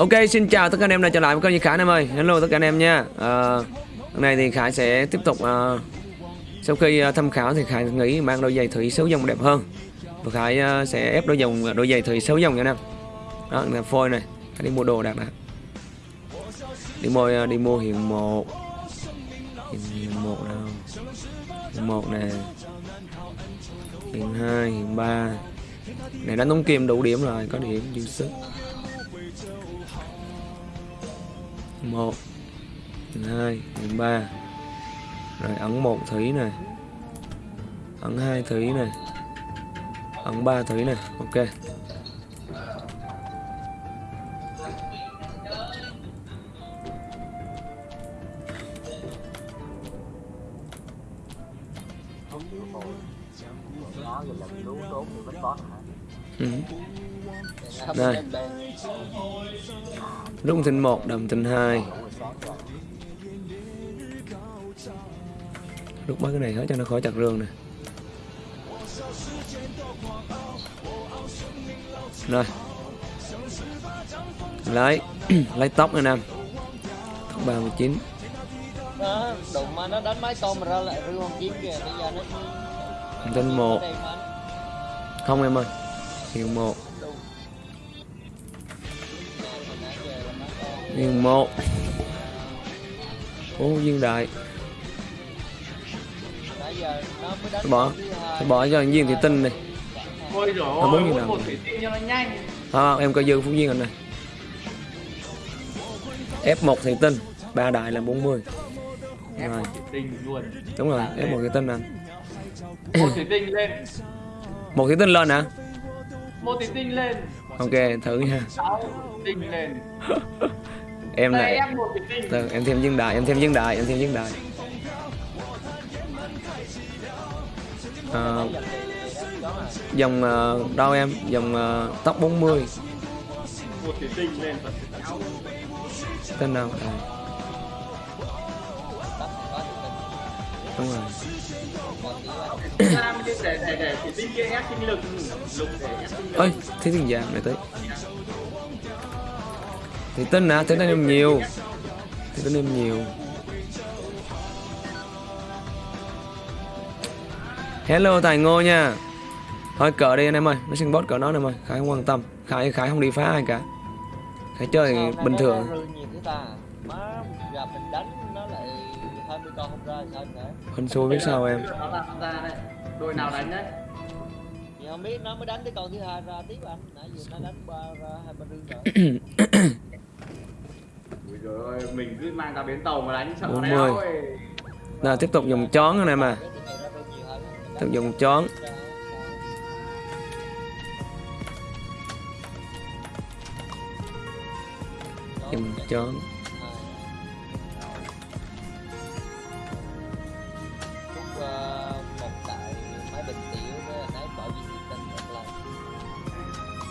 Ok xin chào tất cả anh em đã trở lại với kênh Duy Khải anh em ơi. Hello tất cả anh em nha. À, Hôm nay thì Khải sẽ tiếp tục à, Sau khi à, tham khảo thì Khải nghĩ mang đôi giày thủy số dòng đẹp hơn. Và Khải à, sẽ ép đôi dòng đôi giày thủy số dòng nha anh em. Đó là phôi này. Khải đi mua đồ đạt đã Đi mua đi mua hiện một. Hiện một đâu Hiện một nè. Hiện hai hiện ba. Này đánh tống kim đủ điểm rồi Có điểm dư sức. Một. Hai. Ba. Rồi ấn một thủy này ấn hai thủy này ấn ba thủy này ok. Rung tinh 1, đầm tinh 2 Rút mấy cái này hết cho nó khỏi chặt rương nè. Rồi. Lấy Lấy tóc nè Nam. Tóc 39 Đó, đụng mà nó đánh máy con mà ra lại rương con kiếm kìa Bây giờ nó Tinh 1 Không em ơi Hiệu 1 hiện một. Ô viên đại. Nó bỏ. Tôi bỏ cho viên thị tinh này. Ôi Nó bốn hút nào? một thủy tinh cho nó nhanh. À, em coi dư phú viên anh này F1 thị tinh ba đại là 40 Ép Rồi. một thủy tinh luôn. Đúng rồi F1 thị tinh anh Một thủy tinh lên. Một thị tinh lên hả? Một thủy tinh lên. Ok thử nha. Sáu thủy tinh lên em này tinh từ em thêm viên đại em thêm viên đại em thêm viên đại à, dòng ờ, đâu em dòng ờ, tóc 40 Một thủy tinh lên và sáu tên nào à, đúng rồi Ra mới để để để thủy thì tin nè tính em nhiều. Thì tính em nhiều. Hello tài ngô nha. Thôi cờ đi anh em ơi. Nó xin bot cờ nó anh em ơi khải không quan tâm. Khải khải không đi phá ai cả. Khải chơi Sao bình thường. nó rư nhiều thế ta? Má gặp mình đánh nó lại 20 con không ra sao nữa hên xui biết sao em? Đội nào đánh đấy? Thì không biết nó mới đánh tới con thứ hai ra tiếp anh. Nãy giờ nó đánh ba ra hai ba rương rồi Dồi ôi, mình cứ mang ra bến tàu mà đánh sợ 40. đéo ơi nào tiếp tục dùng chón anh em à tiếp tục dùng chón. Dùng chón.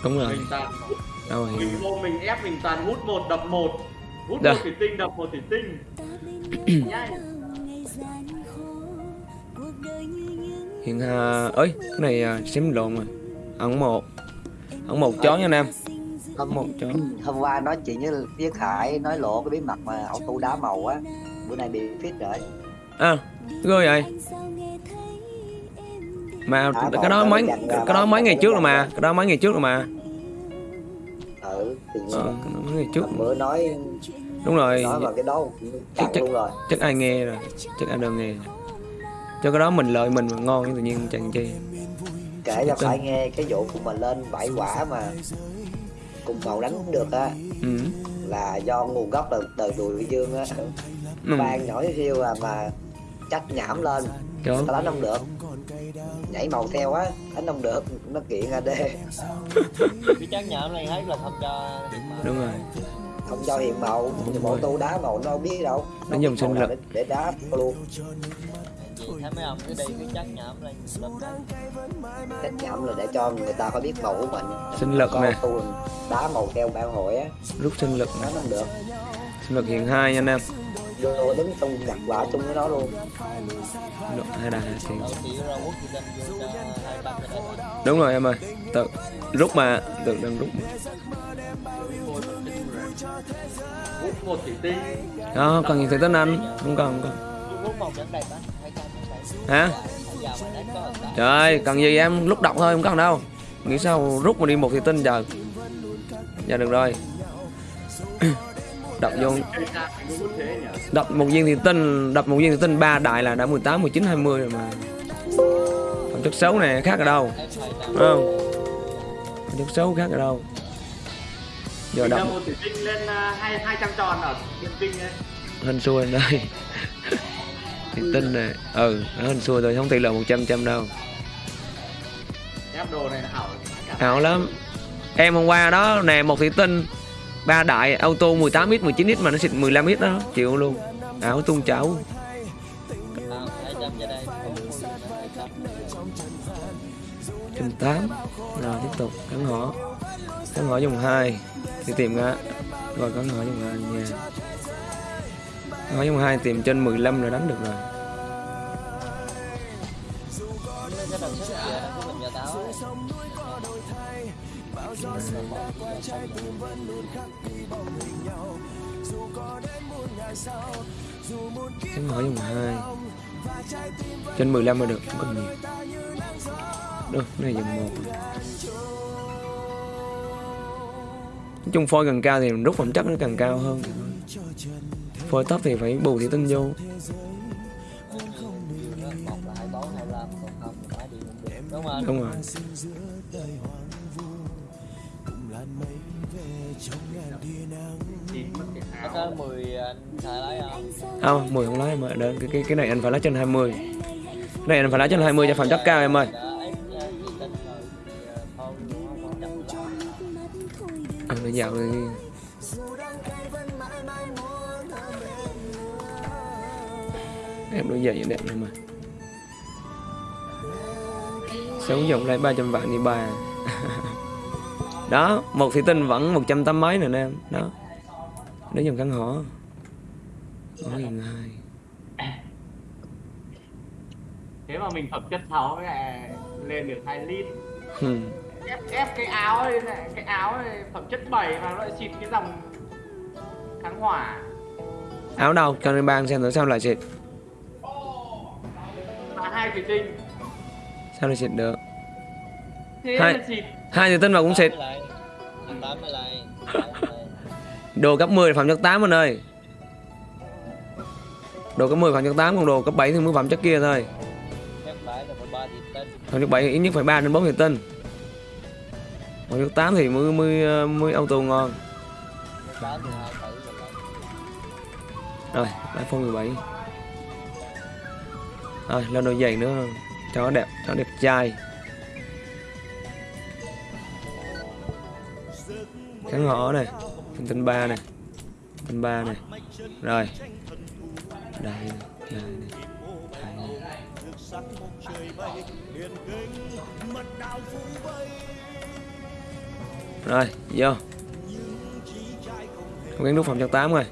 Đúng rồi. Đâu rồi? Mình ép mình toàn hút một đập một Hút Đây. một thủy tinh đập một thủy tinh. Hiện hà ơi cái này à, xém lộn rồi ấn một. Ấn một chón nha anh em hôm một chón hôm qua nói chuyện với với Khải nói lộ cái bí mật mà auto đá màu á. Bữa nay bị fit rồi. À ghê vậy? Mà À, cái đó mấy cái đó mấy ngày trước rồi mà. Cái đó mấy ngày trước rồi mà. Ừ thì ờ, cái đó mấy ngày trước. bữa nói đúng rồi. Nói vào cái đó chặn chắc- luôn rồi. chắc ai nghe rồi. Chắc ai đâu nghe cho cái đó mình lợi mình mà ngon tự nhiên chẳng chi. Kể cho. Khải nghe cái vụ của mình lên bảy quả mà cùng màu đánh không được á. Ừ. là do nguồn gốc từ từ đùi dương á. Ừ. ban nhỏ siêu à mà trách nhảm lên. Tao đánh không được. Nhảy màu theo á đánh không được. Nó kiện AD cái chắc nhảm này thấy là không cho đúng rồi không cho hiện màu nhưng bộ tu đá màu nó không biết đâu. Nó dùng sinh lực. để, để đá luôn. Thấy mấy ông cứ đi cứ chắc nhảm lên. Trách nhảm là để cho người ta có biết màu của mình. Sinh lực nè. đá màu theo ban hội á. Rút sinh lực nè. Nó không được. Sinh lực hiện hai nha anh em. Vô đứng chung đặt quả chung với nó luôn. Lực hai đà thì đầu tiểu ra quốc thì vô cho hai ba cái đấy đúng rồi em ơi. Tự rút mà tự đừng rút mà hút một thủy tinh đó cần gì thủy tân anh không cần không cần. Hả? Trời ơi cần gì em? Lúc đọc thôi, không cần đâu. Nghĩ sao rút mà đi một thủy tinh giờ. Giờ được rồi. Đập vô. Đập một viên thủy tinh đập một viên thủy tinh ba đại là đã 18 19 20 rồi mà. Phẩm chất xấu này khác ở đâu. Phải Đúng không? Phẩm chất xấu khác ở đâu giờ Mình một thủy tinh lên à, hai hai trăm tròn ở điện tinh ấy. Hên xui anh đây thủy tinh này ừ nó hên xui thôi không tỷ lệ 100 trăm đâu. Ép đồ này ảo ảo lắm. Em hôm qua đó nè một thủy tinh ba đại auto 18 x 19 x mà nó xịt 15 x đó chịu luôn. Ảo tung chảo. Trăm trăm. trăm tám. Rồi tiếp tục cắn họ cắn họ dùng hai thì tìm ra. Rồi, có ngõ dùng hai nha ngõ họ dùng hai tìm trên 15 là đánh được rồi. Cái ngõ sức dùng hai. Trên 15 là được, không cần nhiều được này dùng một. Nói chung phôi càng cao thì rút phẩm chất nó càng cao hơn. Phôi thấp thì phải bù thủy tinh vô. Không không đúng không rồi. Có áo có mười anh lấy không không 10 không lấy em ơi. Đến cái, cái cái này anh phải lấy trên 20 cái này anh phải lấy trên 20 cho phẩm chất cao em ơi. Phải dạo đi em đôi giày đẹp này mà. Sống dùng lại 300 vạn đi bà đó một thủy tinh vẫn 180 mấy nè em. Đó. Để dùng căn hộ gần hai. Thế mà mình phẩm chất 6 lại lên được 2 lít. Ép ép cái áo này, cái áo này phẩm chất 7 mà nó lại xịt cái dòng kháng hỏa. Áo đâu cho nên ban xem thử sao lại xịt. Và hai thủy tinh sao lại xịt được? Thế Hai. xịt. hai thủy tinh mà cũng xịt. Đồ cấp 10 là phẩm chất 8 anh ơi. Đồ cấp 10 phẩm chất 8 còn đồ cấp 7 thì mới phẩm chất kia thôi. Phẩm chất 7 thì ít nhất phải 3 đến 4 thủy tinh Mới chất 8 thì mới mới mới auto ngon rồi iPhone 17 rồi lên đôi giày nữa cho nó đẹp cho nó đẹp trai kháng ngõ này tinh tinh ba này tinh ba này rồi đây này đây này đây này rồi vô. Cố gắng nút phòng chất 8 rồi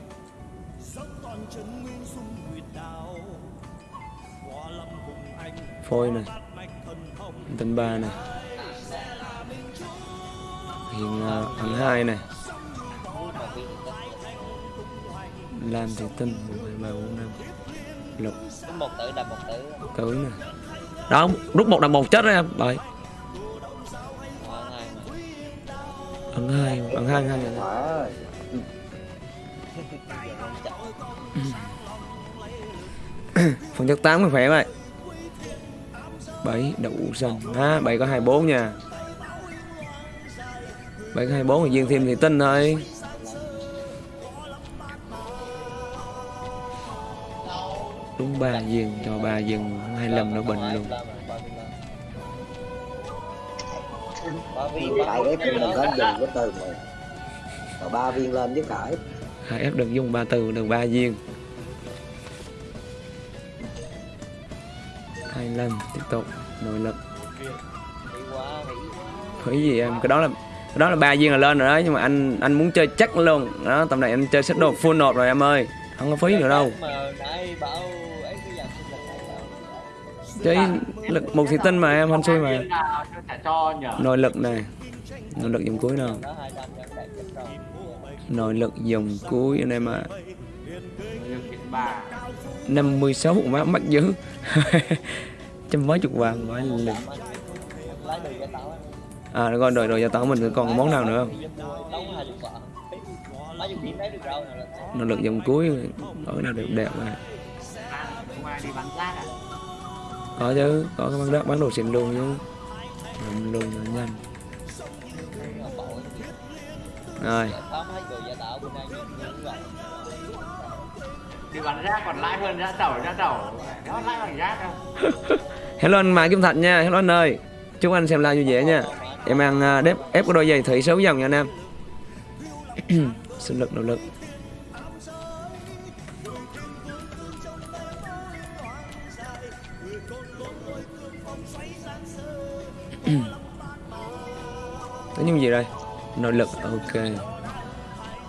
phôi này tinh ba này hiện uh, hai này thì làm thì tinh một hai ba bốn năm. Lục. Có một tử đập một tử. Tử này đó rút một đằng một chết đó em. Bởi bằng hai bằng hai hai phần chất 8 khỏe vậy 7 đậu xong ha 7 có 24 nha. 7 có 24 thì viên thêm thì tinh thôi. Đúng ba viên cho ba viên 25 nó bình luôn. Ba viên Cái ba ép mình lên dùng cái từ mà. Ba viên lên chứ cãi hai ép đừng dùng ba từ được ba viên. 25 tiếp tục nội lực. Khởi gì em? Cái đó là cái đó là ba viên là lên rồi đó nhưng mà anh anh muốn chơi chắc luôn. Đó tầm này anh chơi set đồ full nộp rồi em ơi. Không có phí nữa đâu. Cái chơi lực một thị tinh mà, em hên xui mà. Nội lực này. Nội lực dùng cuối nào? Nội lực dòng cuối anh em ạ. À. Được kiện 56 má mắc dữ. Trăm mấy chục vàng quá lực. À rồi rồi rồi giờ tao mình còn món nào nữa không? Nội lực dòng cuối, ở nào đẹp đẹp mà. đi bắn rác à có chứ có cái bán đất bán đồ xịn luôn chứ. Làm luôn cho nhanh. Rồi. Đi bắn rác còn lãi hơn rác tẩu rác tẩu. Nó lãi bằng rác đâu hello anh Mai Kim Thạch nha. Hello anh ơi. Chúc anh xem live vui vẻ nha. Em ăn à, đép ép cái đôi giày thủy xấu dòng nha anh em. Sinh lực nội lực những gì đây? Nội lực ok.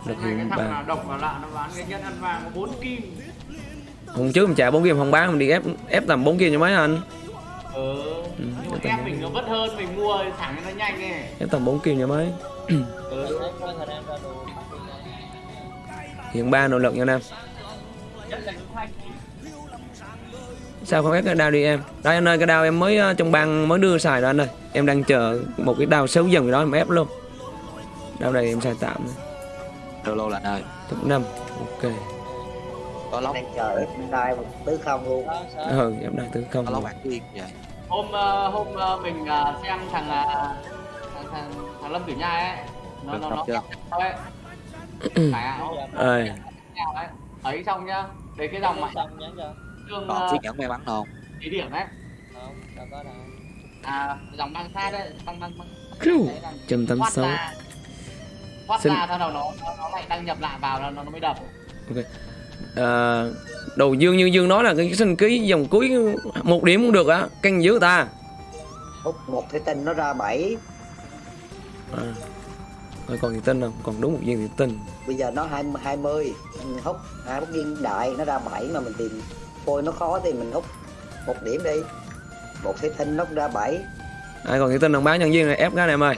Lực hiện ba nào độc vào lạ nó bán cái nhân ăn vàng có 4 kim. Hôm trước mình trả bốn kim không bán mình đi ép ép tầm bốn kim cho mấy anh. Ừ. Ừ, em mình nó vất hơn mình mua thẳng cho nó nhanh ấy. ép tầm bốn kim cho mấy. Ừ. Hiện ba nội lực nha em sao không ép cái đao đi em? Đây anh ơi cái đao em mới ờ, trong băng mới đưa xài rồi anh ơi. Em đang chờ một cái đao xấu dần gì đó em ép luôn. Đao này em xài tạm thôi. Lô lô là nơi top năm. Ok. Có lóc. Đang chờ ép đai một tứ không luôn. Đó ừ em đang tư không có lóc vậy Hôm ờ, hôm ờ, mình ờ, xem thằng thằng, thằng, thằng Lâm Tử Nhai ấy. Nó được nó nó chưa? ấy. Phải ơi nào ấy. Ấy xong nhá. Đấy cái dòng mà dương còn uh, chiếc nhẫn may mắn không thí điểm đấy. Không đâu có đâu. À dòng băng sát đấy băng băng băng. Trăm tám thoát sáu. ra. Thoát Xin- ra sau đầu nó nó, nó lại đăng nhập lại vào nó nó mới đập. À, đầu dương như dương nói là cái sinh ký dòng cuối một điểm cũng được á canh giữ ta. Hút một thủy tinh nó ra bảy. À. Rồi còn gì tin không còn đúng một viên thì tin. Bây giờ nó hai hai mươi. Hút hai bút viên đại nó ra bảy mà mình tìm phôi nó khó thì mình hút một điểm đi. Một thủy tinh nó ra bảy. Ai còn thì tin không bán nhân viên này ép cái này em ơi.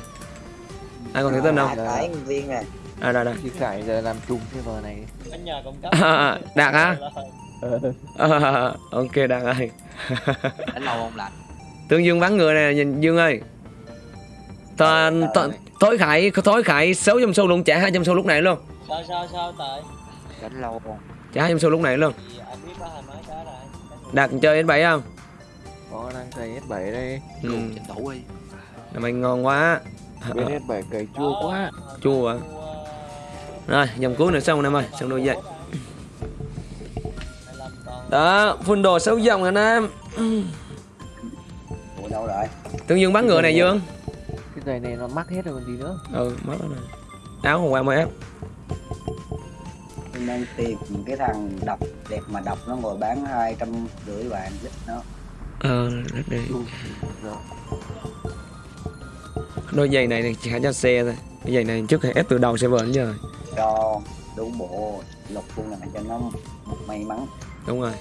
Ai còn thì tin không hai cái viên nè. À đây đây. Chị Khải giờ làm trùng server này. Anh nhà cung cấp À, đạt hả? À, ok đạt ơi. Đánh lâu không lạnh tương dương bắn người nè nhìn dương ơi. Tò, tò, tối khải tối khải 600 xu luôn trả 200 xu lúc này luôn. Sao sao sao tại? Đánh lâu không? Trả 200 xu lúc này luôn đạt chơi S7 không? Có đang cày S7 đây. Ừ. thủ đi là mày ngon quá. Bên S7 cày chua quá. Chua à rồi dòng cuối nữa xong anh em ơi. Xong đôi dậy đó full đồ 6 dòng anh em ủa đâu rồi? Tương dương bắn ngựa này dương. Cái giày này nó mắc hết rồi còn gì nữa. Ừ mất rồi này áo hôm qua mới ép đang tìm cái thằng đọc đẹp mà đọc nó ngồi bán hai trăm rưỡi vàng lít nó ờ để đôi giày này chỉ hãy cho xe thôi. Cái giày này trước hay ép từ đầu server đến giờ cho đủ bộ. Lục luôn là cho nó một may mắn. Đúng rồi.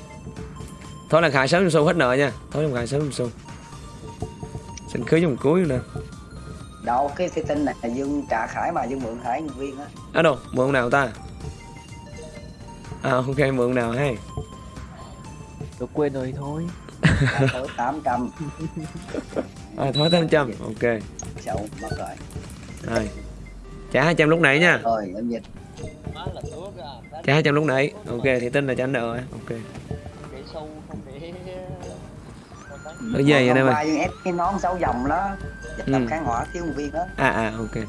Thôi là khải sớm xu hết nợ nha. Thôi là khải sớm xu xin cưới dòng cuối nè đâu cái tinh này là dương trả khải mà dương mượn khải nhân viên á. Ở đâu mượn nào ta à ok mượn nào hay. Tôi quên rồi thôi. Tám trăm. À, thôi 800 ok. Sậu mất rồi. Rồi. Trả 200 lúc nãy nha. Rồi em dịch. À trả 200 lúc nãy. Ok thì tin là trả nợ rồi. Ok. Để sâu không để ở giày vậy đây qua dương ép cái nón sáu dòng đó. Dịch Ừ. tập kháng hỏa thiếu một viên đó. À à ok.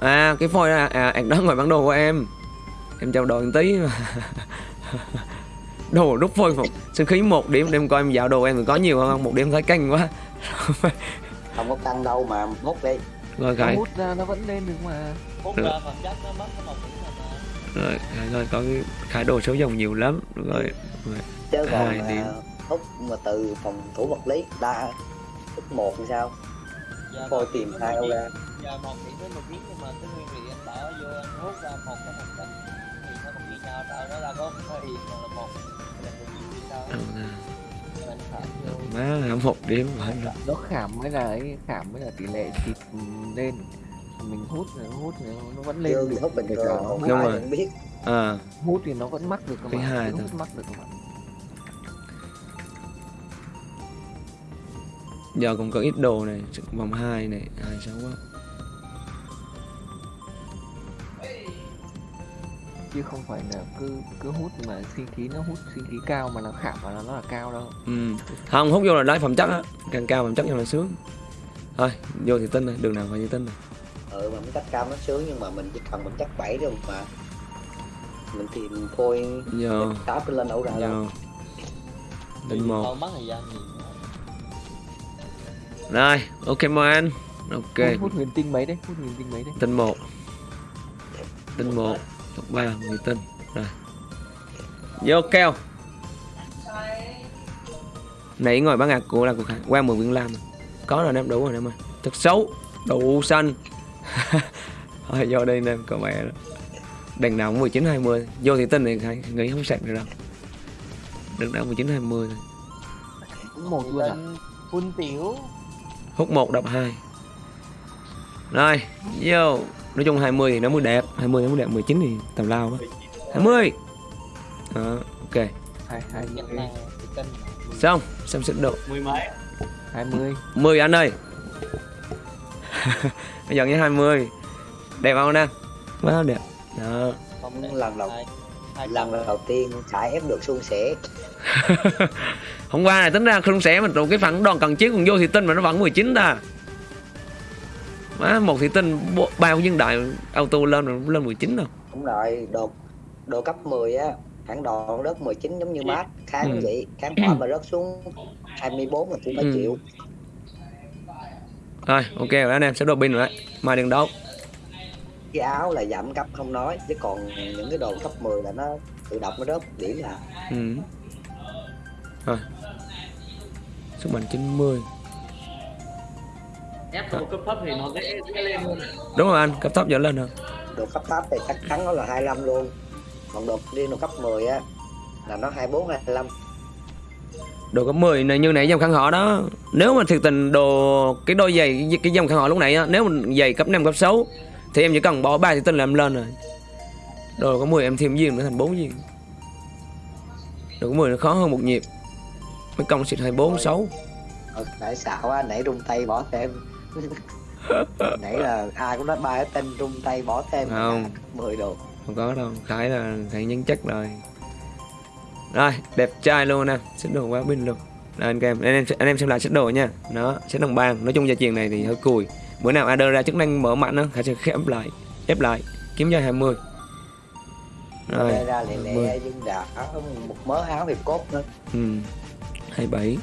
À cái phôi à, à anh đó ngồi bản đồ của em em trao đổi một tí. Mà đồ đúc phôi phục. Sinh khí một điểm. Đem coi em dạo đồ em có nhiều không? Một điểm thấy canh quá. Không có tăng đâu mà hút đi. Rồi Nó khải hút ra nó vẫn lên được mà. Hút ra nó mất cái một điểm rồi rồi rồi có cái khải đồ số dòng nhiều lắm. Rồi chứ còn Hai điểm. à, hút mà từ phòng thủ vật lý đa hút một thì sao? Giờ phôi một tìm điểm hai một ra. điểm- giờ một điểm với một điểm nhưng mà cái nguyên liệu anh bỏ vô anh hút ra một cái phẩm chất còn là một là một điểm phải má. Nó khảm mới là ấy Khảm mới là tỷ lệ xịt lên. Mình hút rồi hút rồi nó vẫn lên. Được hút bình thường còn hút, Đúng ai rồi. biết. À hút thì nó vẫn mắc được các Cái bạn hai hút mắc được các bạn giờ cũng có ít đồ này vòng 2 này hai sáu quá chứ không phải là cứ cứ hút mà sinh khí nó hút sinh khí cao mà nó khảm vào là nó là cao đâu. Ừ. không hút vô là đáy phẩm chất á càng cao phẩm chất cho là sướng. Thôi vô thì tin này đường nào phải như tin này ừ mà mình chắc cao nó sướng nhưng mà mình chỉ cần mình chắc bảy thôi mà. Mình tìm phôi giờ tám lên đâu ra đâu. Tin một. Thôi mất thời gian gì nữa. rồi ok mời anh ok. Hút, hút huyền tinh mấy đấy hút huyền tinh mấy đấy. Tinh một. Tinh một top ba người tinh rồi. Vô keo. Nãy ngồi bán ngạc của là của Khải qua 10 viên lam. Rồi. có rồi em đủ rồi em ơi. Thật xấu. Đủ xanh. Thôi vô đây em có mẹ đó đèn nào cũng 19 20 vô thì tinh thì Khải nghĩ không sạch được đâu. Đừng đã 19 20 thôi. Cũng một luôn Tên phun tiểu. Hút một đập hai rồi vô. Nói chung 20 thì nó mới đẹp. 20 nó mới đẹp 19 thì tầm lao quá. 20 đó ok. Hai hai nhận mươi. Này thì tên xong xem xếp độ mười mấy? hai mươi. 10 anh ơi. Bây giờ như 20 đẹp không nè? Quá đẹp. Đó. Không lần đầu lần đầu tiên Khải ép được suôn sẻ. Hôm qua này tính ra không sẽ mình trụ cái phản đòn cần chiếc còn vô thì tinh mà nó vẫn 19 ta má một thị tinh bao nhân đại auto lên rồi lên 19 đâu đúng rồi đồ đồ cấp 10 á hãng đòn rớt 19 giống như mát kháng Ừ. vậy kháng hỏa mà rớt xuống 24 là cũng phải Ừ. chịu rồi ok rồi anh em sẽ đồ pin rồi đấy mai đừng đấu cái áo là giảm cấp không nói chứ còn những cái đồ cấp 10 là nó tự động nó rớt điểm là Ừ. Rồi. Sức mạnh 90. Ép đồ cấp thấp thì nó dễ dễ lên hơn Đúng rồi anh, cấp thấp dẫn lên hơn. đồ cấp thấp thì chắc chắn nó là 25 luôn còn đồ riêng đồ cấp 10 á là nó 24 25 Đồ cấp 10 này như nãy dòng khăn họ đó. Nếu mà thực tình đồ cái đôi giày cái- dòng khăn họ lúc nãy á, nếu mà giày cấp 5 cấp 6 thì em chỉ cần bỏ 3 thì tinh là em lên rồi. Đồ có 10 em thêm viên nữa thành 4 viên. Đồ có 10 nó khó hơn một nhịp. Mấy công xịt 24 6. ờ, nãy xạo á nãy rung tay bỏ thêm nãy là ai cũng nói ba cái tên rung tay bỏ thêm Không. 10 đồ Không có đâu, Khải là Khải nhân chất rồi. Rồi, đẹp trai luôn nè, xếp đồ quá pin luôn. Rồi anh em, anh em anh em xem lại xếp đồ nha. Nó xếp đồng bàn, nói chung gia truyền này thì hơi cùi. Bữa nào AD ra chức năng mở mạnh á, Khải sẽ khép lại, ép lại, kiếm ra 20. Rồi, ra lẹ 20. lẹ nhưng đã một mớ áo hiệp cốt nữa ừ. 27.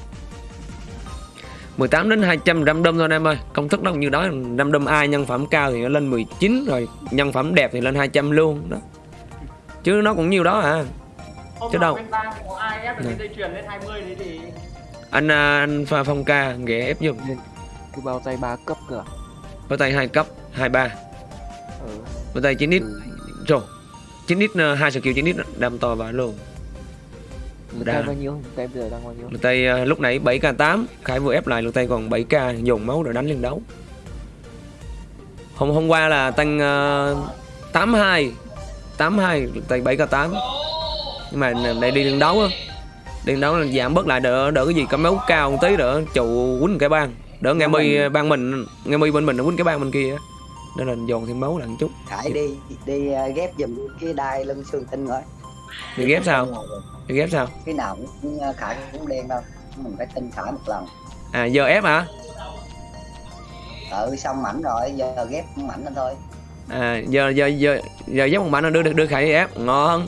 18 đến 200 răm đâm thôi anh em ơi Công thức nó cũng như đó Răm đâm ai nhân phẩm cao thì nó lên 19 Rồi nhân phẩm đẹp thì lên 200 luôn đó Chứ nó cũng nhiều đó à hôm Chứ đâu. bên ta có ai ép được Này. cái dây chuyền lên 20 đấy thì anh à, anh pha phong ca ghé ép giùm cái bao tay ba cấp cơ à? với tay hai cấp 23 ừ. với tay 9 ít ừ. rồi 9 ít uh, hai skill 9 ít đâm to và luôn lực tay bao nhiêu lực tay bây giờ đang bao nhiêu? Lực tay à, lúc nãy 7k8 Khải vừa ép lại lực tay còn 7k dồn máu rồi đánh lên đấu. Hôm hôm qua là tăng uh, 82 82 lực tay 7k8 nhưng mà đây đi lên đấu á. Đi lên đấu là giảm bớt lại đỡ đỡ cái gì? Có máu cao một tí đỡ trụ quýnh cái bang. Đỡ nghe mi ban mình nghe mi bên mình nó quýnh cái bang bên kia á. Nên là dồn thêm máu lại một chút. Khải đi đi uh, ghép giùm cái đai lưng xương tinh rồi. Thì ghép sao thì ghép sao? Cái nào cũng uh, Khải cũng đen đâu. Mình phải tinh Khải một lần. À giờ ép hả? Ừ xong mảnh rồi giờ ghép mảnh lên thôi. À giờ giờ giờ giờ ghép một mạnh đưa đưa đưa khải đi ép. Ngon.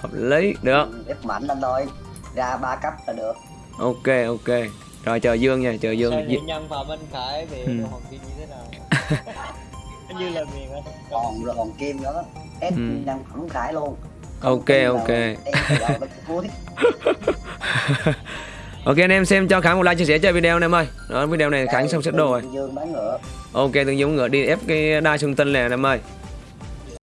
Hợp lý được. Ừ, ghép mảnh lên thôi. Ra ba cấp là được. Ok ok. Rồi chờ dương nha chờ dương. Sao nhân phạm anh Khải về Ừ. hoàng kim như thế nào? Như là miền còn rồi còn kim nữa. Ép Ừ. nhân phẩm Khải luôn ok ok. ok anh em xem cho khải một like chia sẻ cho video anh em ơi. Đó video này khải xong xếp đồ rồi. Ok tương dương ngựa đi ép cái đai xương tinh này anh em ơi